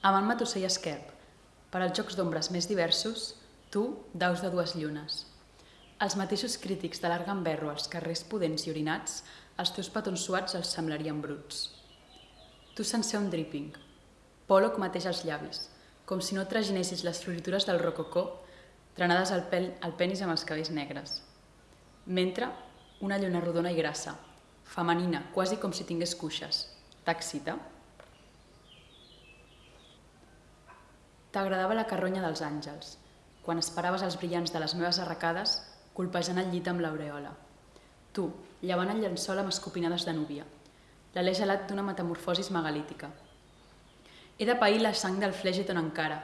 Amant Matossell Esquerp, per als jocs d'ombres més diversos, tu, daus de dues llunes. Els mateixos crítics de larga enverro als carrers pudents i orinats, els teus petons suats els semblarien bruts. Tu sencer un dripping, Pollock mateix els llavis, com si no traginessis les floritures del rococó trenades al, pel, al penis amb els cabells negres. Mentre, una lluna rodona i grassa, femenina, quasi com si tingués cuixes. T'excita? T'agradava la carronya dels àngels, quan esperaves els brillants de les meves arracades colpejant el llit amb l'aureola. Tu, llevant el llençol amb escopinades de núvia, l'alè gelat d'una metamorfosis megalítica. He de pair la sang del flègeton encara,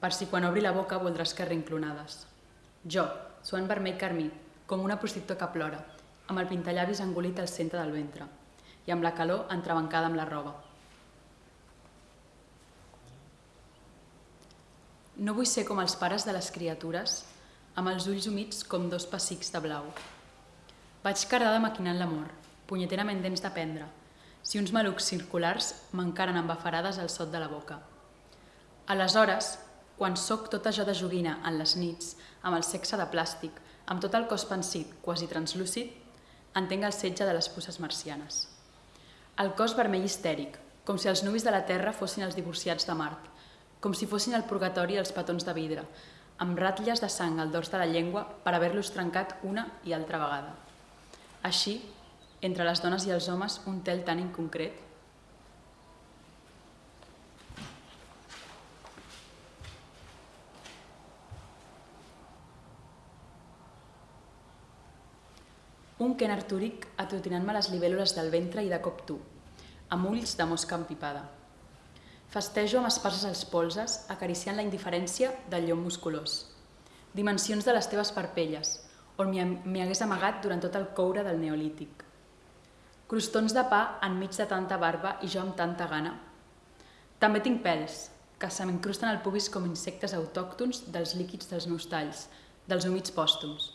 per si quan obri la boca voldràs que rinclonades. Jo, suant vermell carmí, com una prostituta que plora, amb el pintallavis engolit al centre del ventre i amb la calor entrebancada amb la roba. No vull ser com els pares de les criatures, amb els ulls humits com dos pessics de blau. Vaig cardada maquinant l'amor, punyeterament dents d'aprendre, si uns malucs circulars m'encaren amb afarades al sot de la boca. Aleshores, quan sóc tota jo de joguina en les nits, amb el sexe de plàstic, amb tot el cos pensit, quasi translúcid, entenc el setge de les pusses marcianes. El cos vermell histèric, com si els nuvis de la Terra fossin els divorciats de Mart, com si fossin el purgatori els petons de vidre, amb ratlles de sang al dors de la llengua per haver-los trencat una i altra vegada. Així, entre les dones i els homes, un tel tan inconcret. Un Ken Artúric atutinant-me les libèl·lules del ventre i de cop tu, amb ulls de mosca empipada. Festejo amb espases als polses, acariciant la indiferència del llom musculós. Dimensions de les teves parpelles, on m'hi hagués amagat durant tot el coure del neolític. Crostons de pa enmig de tanta barba i jo amb tanta gana. També tinc pèls, que se m'incrusten al pubis com insectes autòctons dels líquids dels meus talls, dels humits pòstums.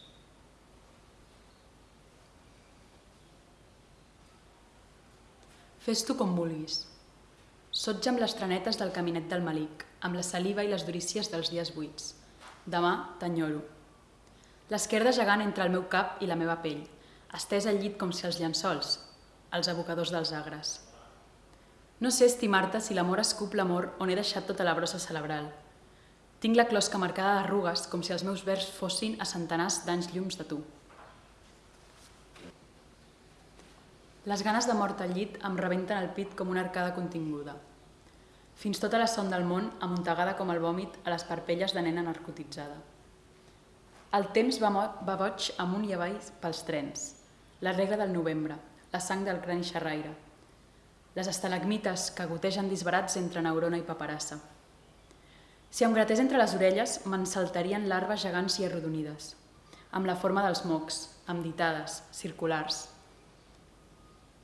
Fes tu com vulguis, Sotja amb les trenetes del caminet del malic, amb la saliva i les durícies dels dies buits. Demà t'enyoro. L'esquerda gegant entre el meu cap i la meva pell, estès al llit com si els llençols, els abocadors dels agres. No sé estimar-te si l'amor escup l'amor on he deixat tota la brossa cerebral. Tinc la closca marcada d'arrugues com si els meus vers fossin a centenars d'anys llums de tu. Les ganes de mort al llit em rebenten el pit com una arcada continguda. Fins tota la son del món amuntegada com el vòmit a les parpelles de nena narcotitzada. El temps va, va boig amunt i avall pels trens, la regla del novembre, la sang del crani xerraire, les estalagmites que gotegen disbarats entre neurona i paperassa. Si em gratés entre les orelles, me'n saltarien larves gegants i arrodonides, amb la forma dels mocs, amb ditades, circulars,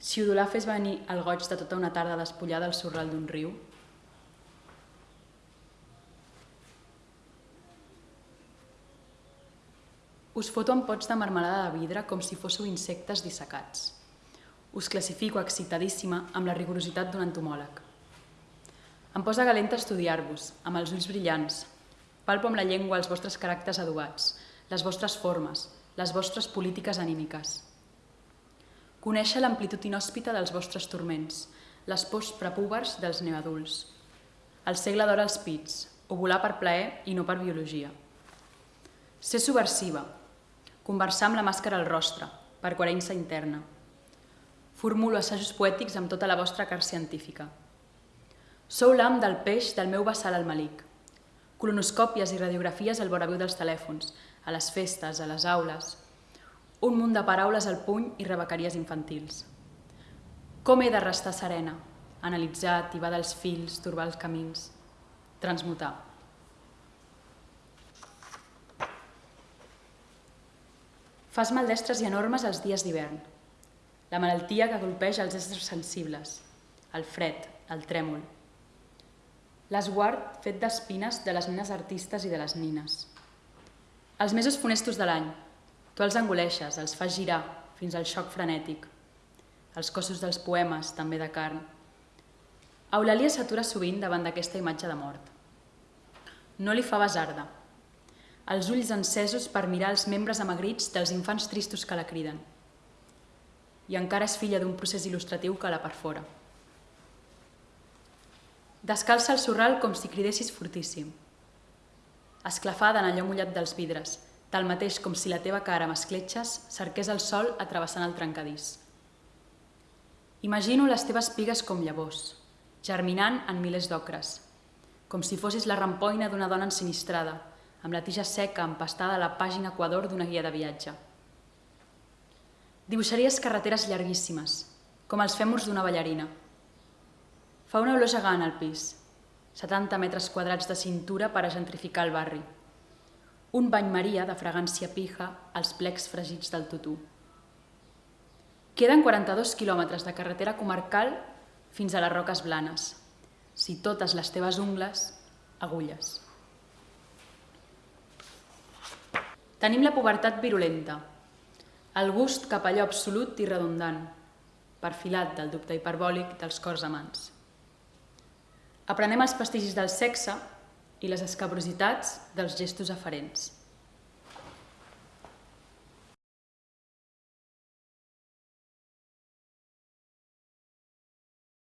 si Udolà fes venir el goig de tota una tarda despullada al sorral d'un riu, Us foto amb pots de marmelada de vidre com si fóssiu insectes dissecats. Us classifico excitadíssima amb la rigorositat d'un entomòleg. Em posa galenta estudiar-vos, amb els ulls brillants. Palpo amb la llengua els vostres caràcters adobats, les vostres formes, les vostres polítiques anímiques. Conèixer l'amplitud inhòspita dels vostres turments, les pors prepúbers dels neoadults. El segle d'or als pits, ovular per plaer i no per biologia. Ser subversiva, conversar amb la màscara al rostre, per coherència interna. Formulo assajos poètics amb tota la vostra car científica. Sou l'am del peix del meu vessal al malic. Colonoscòpies i radiografies al voraviu dels telèfons, a les festes, a les aules, un munt de paraules al puny i rebequeries infantils. Com he de restar serena? Analitzar, tibar dels fils, turbar els camins, transmutar. Fas maldestres i enormes els dies d'hivern. La malaltia que golpeja els éssers sensibles, el fred, el trèmol. L'esguard fet d'espines de les nenes artistes i de les nines. Els mesos funestos de l'any, Tu els engoleixes, els fas girar fins al xoc frenètic. Els cossos dels poemes, també de carn. Eulàlia s'atura sovint davant d'aquesta imatge de mort. No li fa basarda. Els ulls encesos per mirar els membres amagrits dels infants tristos que la criden. I encara és filla d'un procés il·lustratiu que la perfora. Descalça el sorral com si cridessis fortíssim. Esclafada en allò mullat dels vidres, tal mateix com si la teva cara amb escletxes cerqués el sol atrevessant el trencadís. Imagino les teves pigues com llavors, germinant en milers d'ocres, com si fossis la rampoina d'una dona ensinistrada, amb la tija seca empastada a la pàgina equador d'una guia de viatge. Dibuixaries carreteres llarguíssimes, com els fèmurs d'una ballarina, Fa una olor gegant al pis, 70 metres quadrats de cintura per a gentrificar el barri. Un bany maria de fragància pija als plecs fregits del tutú. Queden 42 quilòmetres de carretera comarcal fins a les Roques Blanes. Si totes les teves ungles, agulles. Tenim la pubertat virulenta, el gust cap allò absolut i redundant, perfilat del dubte hiperbòlic dels cors amants. Aprenem els prestigis del sexe i les escabrositats dels gestos aferents.